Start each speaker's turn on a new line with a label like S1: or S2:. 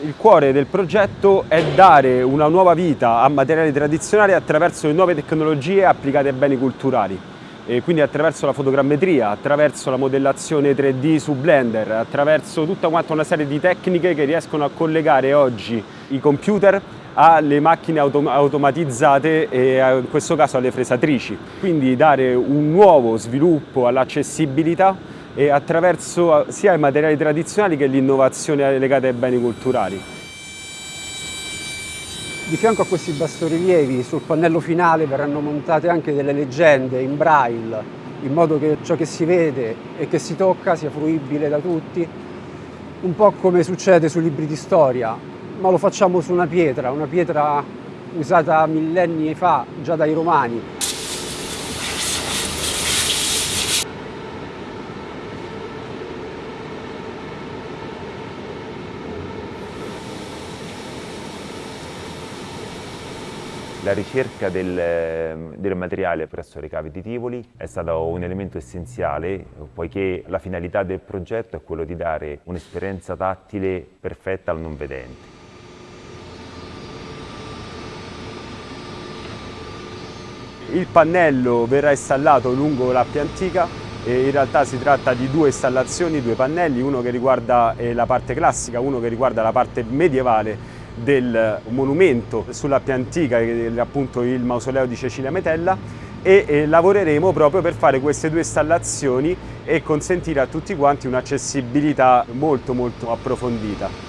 S1: Il cuore del progetto è dare una nuova vita a materiali tradizionali attraverso le nuove tecnologie applicate ai beni culturali. E quindi attraverso la fotogrammetria, attraverso la modellazione 3D su Blender, attraverso tutta una serie di tecniche che riescono a collegare oggi i computer alle macchine autom automatizzate e in questo caso alle fresatrici. Quindi dare un nuovo sviluppo all'accessibilità e attraverso sia i materiali tradizionali che l'innovazione legata ai beni culturali.
S2: Di fianco a questi bassorilievi sul pannello finale verranno montate anche delle leggende in braille in modo che ciò che si vede e che si tocca sia fruibile da tutti, un po' come succede sui libri di storia, ma lo facciamo su una pietra, una pietra usata millenni fa già dai romani,
S3: La ricerca del, del, materiale presso le cave di Tivoli è stato un elemento essenziale poiché la finalità del progetto è quello di dare un'esperienza tattile perfetta al non vedente.
S1: Il pannello verrà installato lungo l'Appia Antica e in realtà si tratta di due installazioni, due pannelli, uno che riguarda eh, la parte classica, uno che riguarda la parte medievale del monumento sulla più antica, che è appunto il mausoleo di Cecilia Metella e lavoreremo proprio per fare queste due installazioni e consentire a tutti quanti un'accessibilità molto molto approfondita.